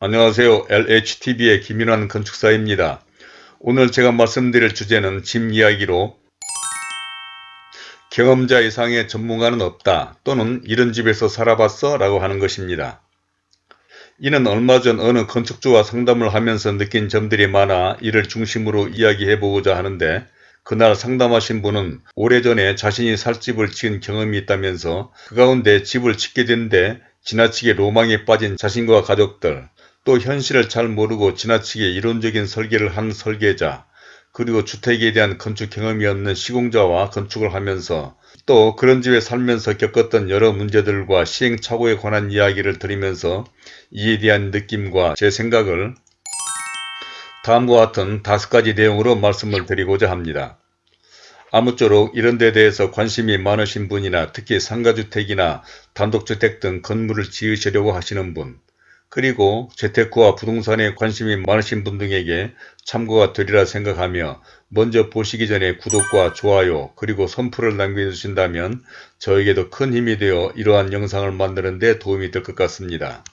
안녕하세요. LHTV의 김윤환 건축사입니다. 오늘 제가 말씀드릴 주제는 집 이야기로 경험자 이상의 전문가는 없다 또는 이런 집에서 살아봤어 라고 하는 것입니다. 이는 얼마 전 어느 건축주와 상담을 하면서 느낀 점들이 많아 이를 중심으로 이야기해 보고자 하는데 그날 상담하신 분은 오래전에 자신이 살 집을 지은 경험이 있다면서 그 가운데 집을 짓게 된데 지나치게 로망에 빠진 자신과 가족들 또 현실을 잘 모르고 지나치게 이론적인 설계를 한 설계자 그리고 주택에 대한 건축 경험이 없는 시공자와 건축을 하면서 또 그런 집에 살면서 겪었던 여러 문제들과 시행착오에 관한 이야기를 들으면서 이에 대한 느낌과 제 생각을 다음과 같은 다섯 가지 내용으로 말씀을 드리고자 합니다. 아무쪼록 이런 데 대해서 관심이 많으신 분이나 특히 상가주택이나 단독주택 등 건물을 지으시려고 하시는 분 그리고 재테크와 부동산에 관심이 많으신 분 등에게 참고가 되리라 생각하며 먼저 보시기 전에 구독과 좋아요 그리고 선풀을 남겨주신다면 저에게도 큰 힘이 되어 이러한 영상을 만드는 데 도움이 될 것 같습니다.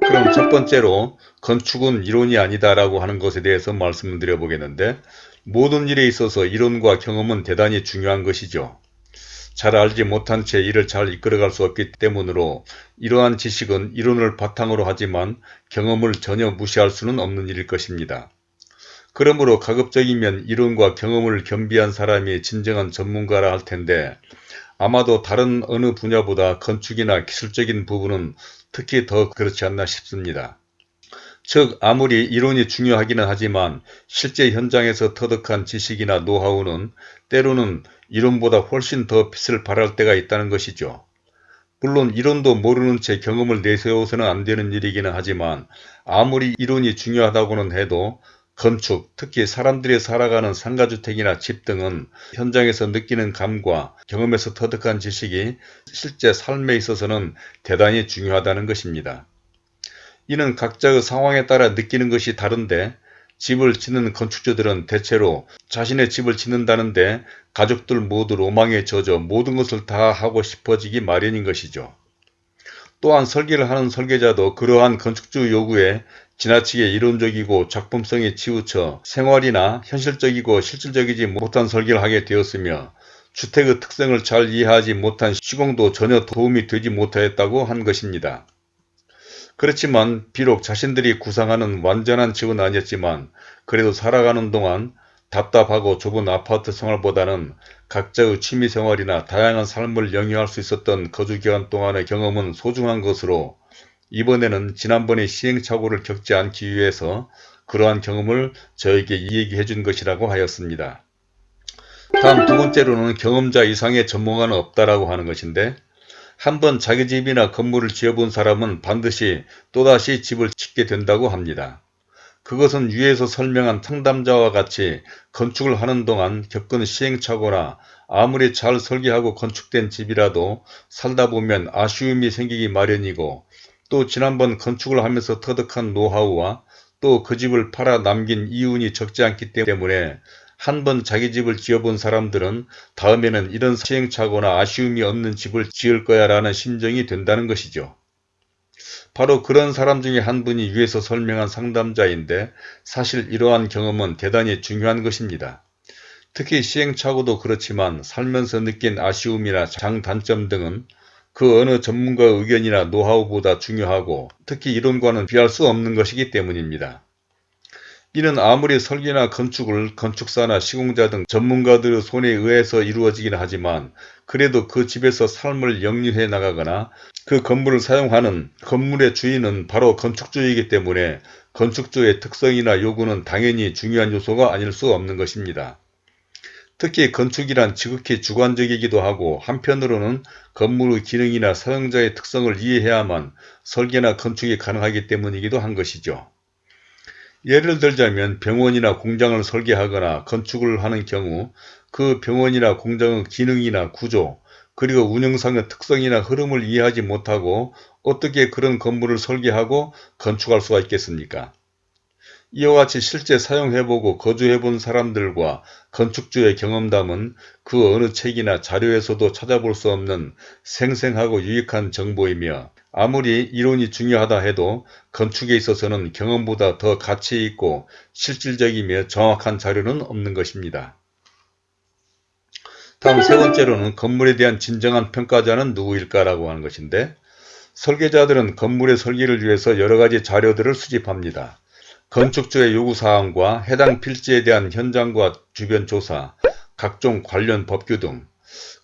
그럼 첫 번째로 건축은 이론이 아니다 라고 하는 것에 대해서 말씀을 드려 보겠는데 모든 일에 있어서 이론과 경험은 대단히 중요한 것이죠. 잘 알지 못한 채 일을 잘 이끌어갈 수 없기 때문으로 이러한 지식은 이론을 바탕으로 하지만 경험을 전혀 무시할 수는 없는 일일 것입니다. 그러므로 가급적이면 이론과 경험을 겸비한 사람이 진정한 전문가라 할 텐데 아마도 다른 어느 분야보다 건축이나 기술적인 부분은 특히 더 그렇지 않나 싶습니다. 즉 아무리 이론이 중요하기는 하지만 실제 현장에서 터득한 지식이나 노하우는 때로는 이론보다 훨씬 더 빛을 발할 때가 있다는 것이죠. 물론 이론도 모르는 채 경험을 내세워서는 안 되는 일이기는 하지만 아무리 이론이 중요하다고는 해도 건축, 특히 사람들이 살아가는 상가주택이나 집 등은 현장에서 느끼는 감과 경험에서 터득한 지식이 실제 삶에 있어서는 대단히 중요하다는 것입니다. 이는 각자의 상황에 따라 느끼는 것이 다른데 집을 짓는 건축주들은 대체로 자신의 집을 짓는다는데 가족들 모두 로망에 젖어 모든 것을 다 하고 싶어지기 마련인 것이죠. 또한 설계를 하는 설계자도 그러한 건축주 요구에 지나치게 이론적이고 작품성에 치우쳐 생활이나 현실적이고 실질적이지 못한 설계를 하게 되었으며 주택의 특성을 잘 이해하지 못한 시공도 전혀 도움이 되지 못하였다고 한 것입니다. 그렇지만 비록 자신들이 구상하는 완전한 집은 아니었지만 그래도 살아가는 동안 답답하고 좁은 아파트 생활보다는 각자의 취미생활이나 다양한 삶을 영위할 수 있었던 거주기간 동안의 경험은 소중한 것으로 이번에는 지난번에 시행착오를 겪지 않기 위해서 그러한 경험을 저에게 이야기해 준 것이라고 하였습니다. 다음 두 번째로는 경험자 이상의 전문가는 없다라고 하는 것인데 한번 자기 집이나 건물을 지어본 사람은 반드시 또다시 집을 짓게 된다고 합니다. 그것은 위에서 설명한 상담자와 같이 건축을 하는 동안 겪은 시행착오나 아무리 잘 설계하고 건축된 집이라도 살다 보면 아쉬움이 생기기 마련이고 또 지난번 건축을 하면서 터득한 노하우와 또 그 집을 팔아 남긴 이윤이 적지 않기 때문에 한 번 자기 집을 지어본 사람들은 다음에는 이런 시행착오나 아쉬움이 없는 집을 지을 거야 라는 심정이 된다는 것이죠. 바로 그런 사람 중에 한 분이 위에서 설명한 상담자인데 사실 이러한 경험은 대단히 중요한 것입니다. 특히 시행착오도 그렇지만 살면서 느낀 아쉬움이나 장단점 등은 그 어느 전문가의 의견이나 노하우보다 중요하고 특히 이론과는 비할 수 없는 것이기 때문입니다. 이는 아무리 설계나 건축을 건축사나 시공자 등 전문가들의 손에 의해서 이루어지긴 하지만 그래도 그 집에서 삶을 영유해 나가거나 그 건물을 사용하는 건물의 주인은 바로 건축주이기 때문에 건축주의 특성이나 요구는 당연히 중요한 요소가 아닐 수 없는 것입니다. 특히 건축이란 지극히 주관적이기도 하고 한편으로는 건물의 기능이나 사용자의 특성을 이해해야만 설계나 건축이 가능하기 때문이기도 한 것이죠. 예를 들자면 병원이나 공장을 설계하거나 건축을 하는 경우 그 병원이나 공장의 기능이나 구조 그리고 운영상의 특성이나 흐름을 이해하지 못하고 어떻게 그런 건물을 설계하고 건축할 수가 있겠습니까? 이와 같이 실제 사용해보고 거주해본 사람들과 건축주의 경험담은 그 어느 책이나 자료에서도 찾아볼 수 없는 생생하고 유익한 정보이며 아무리 이론이 중요하다 해도 건축에 있어서는 경험보다 더 가치 있고 실질적이며 정확한 자료는 없는 것입니다. 다음 세 번째로는 건물에 대한 진정한 평가자는 누구일까라고 하는 것인데 설계자들은 건물의 설계를 위해서 여러가지 자료들을 수집합니다. 건축주의 요구사항과 해당 필지에 대한 현장과 주변 조사, 각종 관련 법규 등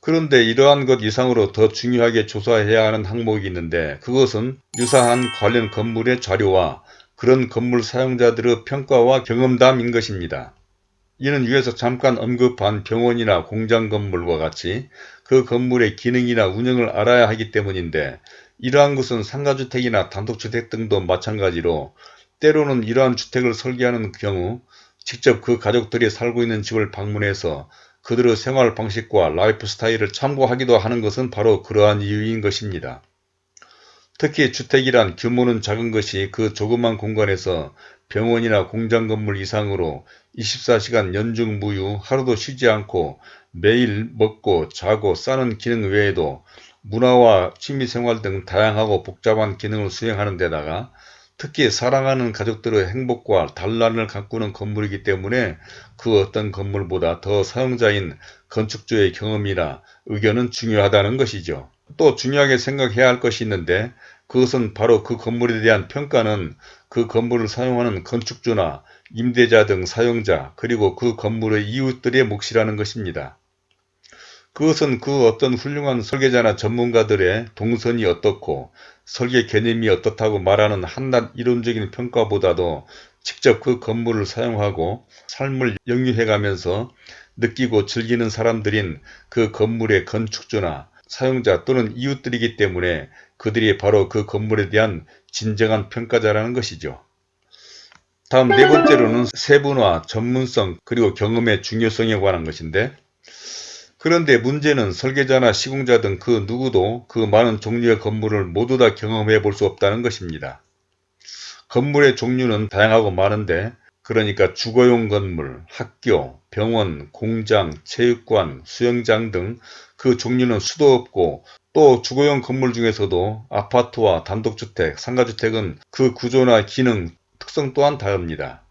그런데 이러한 것 이상으로 더 중요하게 조사해야 하는 항목이 있는데 그것은 유사한 관련 건물의 자료와 그런 건물 사용자들의 평가와 경험담인 것입니다. 이는 위에서 잠깐 언급한 병원이나 공장 건물과 같이 그 건물의 기능이나 운영을 알아야 하기 때문인데 이러한 것은 상가주택이나 단독주택 등도 마찬가지로 때로는 이러한 주택을 설계하는 경우 직접 그 가족들이 살고 있는 집을 방문해서 그들의 생활 방식과 라이프 스타일을 참고하기도 하는 것은 바로 그러한 이유인 것입니다. 특히 주택이란 규모는 작은 것이 그 조그만 공간에서 병원이나 공장 건물 이상으로 24시간 연중 무휴 하루도 쉬지 않고 매일 먹고 자고 싸는 기능 외에도 문화와 취미생활 등 다양하고 복잡한 기능을 수행하는 데다가 특히 사랑하는 가족들의 행복과 단란을 가꾸는 건물이기 때문에 그 어떤 건물보다 더 사용자인 건축주의 경험이나 의견은 중요하다는 것이죠. 또 중요하게 생각해야 할 것이 있는데 그것은 바로 그 건물에 대한 평가는 그 건물을 사용하는 건축주나 임대자 등 사용자 그리고 그 건물의 이웃들의 몫이라는 것입니다. 그것은 그 어떤 훌륭한 설계자나 전문가들의 동선이 어떻고 설계 개념이 어떻다고 말하는 한낱 이론적인 평가보다도 직접 그 건물을 사용하고 삶을 영유해가면서 느끼고 즐기는 사람들인 그 건물의 건축주나 사용자 또는 이웃들이기 때문에 그들이 바로 그 건물에 대한 진정한 평가자라는 것이죠. 다음 네 번째로는 세분화, 전문성, 그리고 경험의 중요성에 관한 것인데 그런데 문제는 설계자나 시공자 등 그 누구도 그 많은 종류의 건물을 모두 다 경험해 볼 수 없다는 것입니다. 건물의 종류는 다양하고 많은데 그러니까 주거용 건물, 학교, 병원, 공장, 체육관, 수영장 등 그 종류는 수도 없고 또 주거용 건물 중에서도 아파트와 단독주택, 상가주택은 그 구조나 기능, 특성 또한 다릅니다.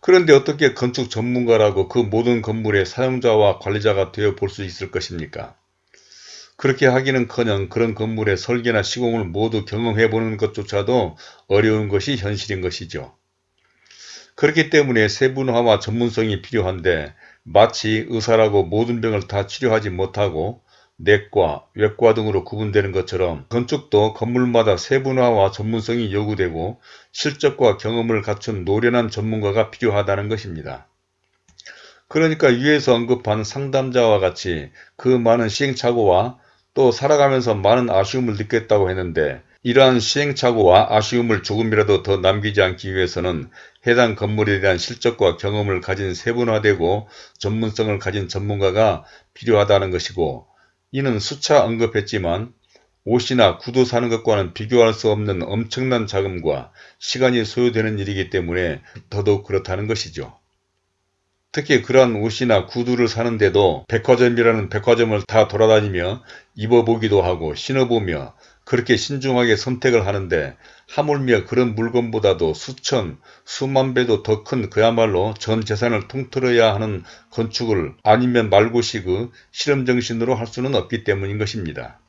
그런데 어떻게 건축 전문가라고 그 모든 건물의 사용자와 관리자가 되어 볼 수 있을 것입니까? 그렇게 하기는커녕 그런 건물의 설계나 시공을 모두 경험해보는 것조차도 어려운 것이 현실인 것이죠. 그렇기 때문에 세분화와 전문성이 필요한데 마치 의사라고 모든 병을 다 치료하지 못하고 내과, 외과 등으로 구분되는 것처럼 건축도 건물마다 세분화와 전문성이 요구되고 실적과 경험을 갖춘 노련한 전문가가 필요하다는 것입니다. 그러니까 위에서 언급한 상담자와 같이 그 많은 시행착오와 또 살아가면서 많은 아쉬움을 느꼈다고 했는데 이러한 시행착오와 아쉬움을 조금이라도 더 남기지 않기 위해서는 해당 건물에 대한 실적과 경험을 가진 세분화되고 전문성을 가진 전문가가 필요하다는 것이고 이는 수차 언급했지만 옷이나 구두 사는 것과는 비교할 수 없는 엄청난 자금과 시간이 소요되는 일이기 때문에 더더욱 그렇다는 것이죠. 특히 그러한 옷이나 구두를 사는데도 백화점이라는 백화점을 다 돌아다니며 입어보기도 하고 신어보며 그렇게 신중하게 선택을 하는데 하물며 그런 물건보다도 수천, 수만 배도 더 큰 그야말로 전 재산을 통틀어야 하는 건축을 아니면 말고식의 실험정신으로 할 수는 없기 때문인 것입니다.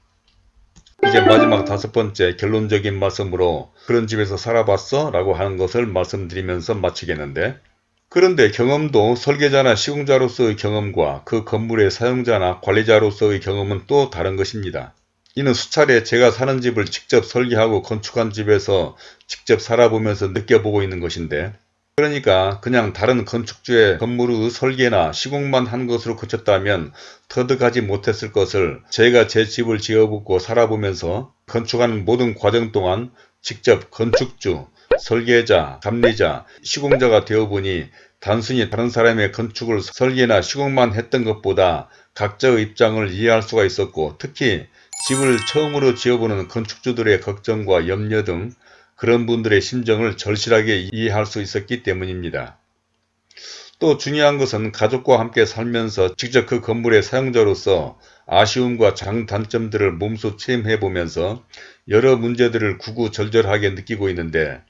이제 마지막 다섯 번째 결론적인 말씀으로 그런 집에서 살아봤어? 라고 하는 것을 말씀드리면서 마치겠는데 그런데 경험도 설계자나 시공자로서의 경험과 그 건물의 사용자나 관리자로서의 경험은 또 다른 것입니다. 이는 수차례 제가 사는 집을 직접 설계하고 건축한 집에서 직접 살아보면서 느껴보고 있는 것인데 그러니까 그냥 다른 건축주의 건물의 설계나 시공만 한 것으로 그쳤다면 터득하지 못했을 것을 제가 제 집을 지어보고 살아보면서 건축하는 모든 과정 동안 직접 건축주, 설계자, 감리자, 시공자가 되어보니 단순히 다른 사람의 건축을 설계나 시공만 했던 것보다 각자의 입장을 이해할 수가 있었고 특히 집을 처음으로 지어보는 건축주들의 걱정과 염려 등 그런 분들의 심정을 절실하게 이해할 수 있었기 때문입니다. 또 중요한 것은 가족과 함께 살면서 직접 그 건물의 사용자로서 아쉬움과 장단점들을 몸소 체험해 보면서 여러 문제들을 구구절절하게 느끼고 있는데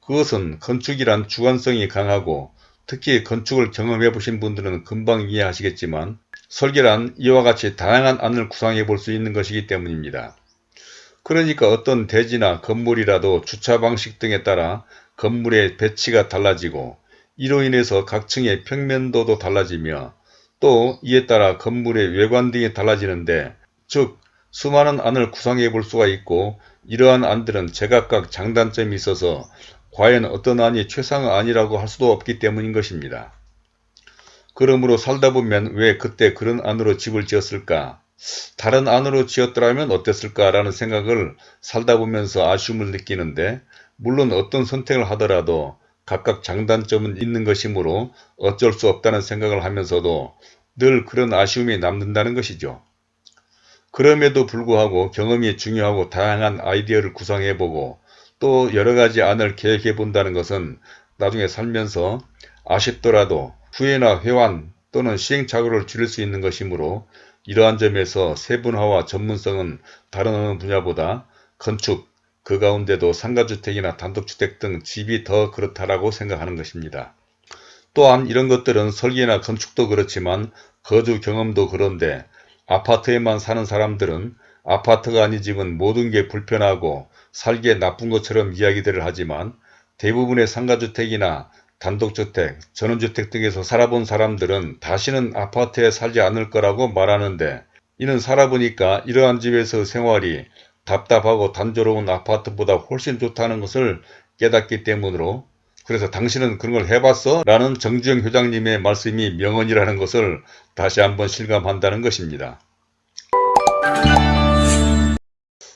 그것은 건축이란 주관성이 강하고 특히 건축을 경험해 보신 분들은 금방 이해하시겠지만 설계란 이와 같이 다양한 안을 구상해 볼 수 있는 것이기 때문입니다. 그러니까 어떤 대지나 건물이라도 주차 방식 등에 따라 건물의 배치가 달라지고 이로 인해서 각 층의 평면도도 달라지며 또 이에 따라 건물의 외관 등이 달라지는데 즉 수많은 안을 구상해 볼 수가 있고 이러한 안들은 제각각 장단점이 있어서 과연 어떤 안이 최상의 안이라고 할 수도 없기 때문인 것입니다. 그러므로 살다 보면 왜 그때 그런 안으로 집을 지었을까? 다른 안으로 지었더라면 어땠을까? 라는 생각을 살다 보면서 아쉬움을 느끼는데 물론 어떤 선택을 하더라도 각각 장단점은 있는 것이므로 어쩔 수 없다는 생각을 하면서도 늘 그런 아쉬움이 남는다는 것이죠. 그럼에도 불구하고 경험이 중요하고 다양한 아이디어를 구상해보고 또 여러가지 안을 계획해 본다는 것은 나중에 살면서 아쉽더라도 후회나 회환 또는 시행착오를 줄일 수 있는 것이므로 이러한 점에서 세분화와 전문성은 다른 어느 분야보다 건축, 그 가운데도 상가주택이나 단독주택 등 집이 더 그렇다라고 생각하는 것입니다. 또한 이런 것들은 설계나 건축도 그렇지만 거주 경험도 그런데 아파트에만 사는 사람들은 아파트가 아닌 집은 모든 게 불편하고 살기에 나쁜 것처럼 이야기들을 하지만 대부분의 상가주택이나 단독주택, 전원주택 등에서 살아본 사람들은 다시는 아파트에 살지 않을 거라고 말하는데 이는 살아보니까 이러한 집에서 생활이 답답하고 단조로운 아파트보다 훨씬 좋다는 것을 깨닫기 때문으로 그래서 당신은 그런 걸 해봤어? 라는 정주영 회장님의 말씀이 명언이라는 것을 다시 한번 실감한다는 것입니다.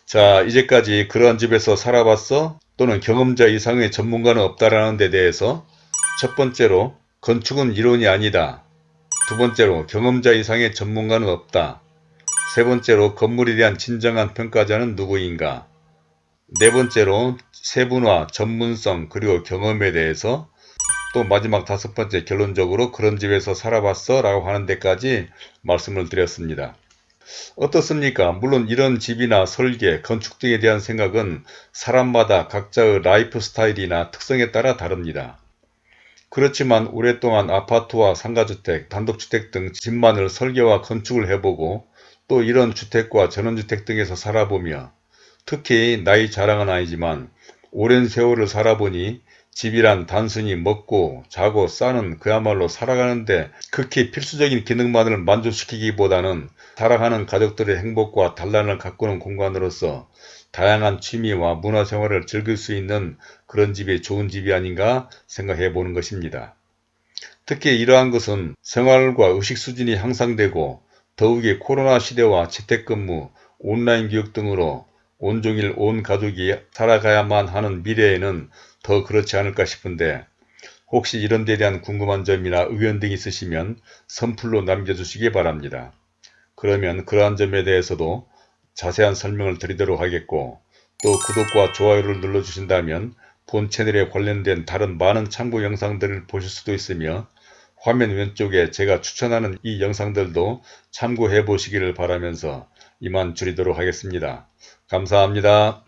자 이제까지 그러한 집에서 살아봤어? 또는 경험자 이상의 전문가는 없다라는 데 대해서 첫 번째로 건축은 이론이 아니다. 두 번째로 경험자 이상의 전문가는 없다. 세 번째로 건물에 대한 진정한 평가자는 누구인가. 네 번째로 세분화, 전문성, 그리고 경험에 대해서 또 마지막 다섯 번째 결론적으로 그런 집에서 살아봤어 라고 하는 데까지 말씀을 드렸습니다. 어떻습니까? 물론 이런 집이나 설계, 건축 등에 대한 생각은 사람마다 각자의 라이프 스타일이나 특성에 따라 다릅니다. 그렇지만 오랫동안 아파트와 상가주택, 단독주택 등 집만을 설계와 건축을 해보고 또 이런 주택과 전원주택 등에서 살아보며 특히 나이 자랑은 아니지만 오랜 세월을 살아보니 집이란 단순히 먹고 자고 싸는 그야말로 살아가는데 극히 필수적인 기능만을 만족시키기보다는 살아가는 가족들의 행복과 단란을 가꾸는 공간으로서 다양한 취미와 문화생활을 즐길 수 있는 그런 집이 좋은 집이 아닌가 생각해 보는 것입니다. 특히 이러한 것은 생활과 의식 수준이 향상되고 더욱이 코로나 시대와 재택근무, 온라인 교육 등으로 온종일 온 가족이 살아가야만 하는 미래에는 더 그렇지 않을까 싶은데 혹시 이런 데 대한 궁금한 점이나 의견 등이 있으시면 선플로 남겨주시기 바랍니다. 그러면 그러한 점에 대해서도 자세한 설명을 드리도록 하겠고 또 구독과 좋아요를 눌러주신다면 본 채널에 관련된 다른 많은 참고 영상들을 보실 수도 있으며 화면 왼쪽에 제가 추천하는 이 영상들도 참고해 보시기를 바라면서 이만 줄이도록 하겠습니다. 감사합니다.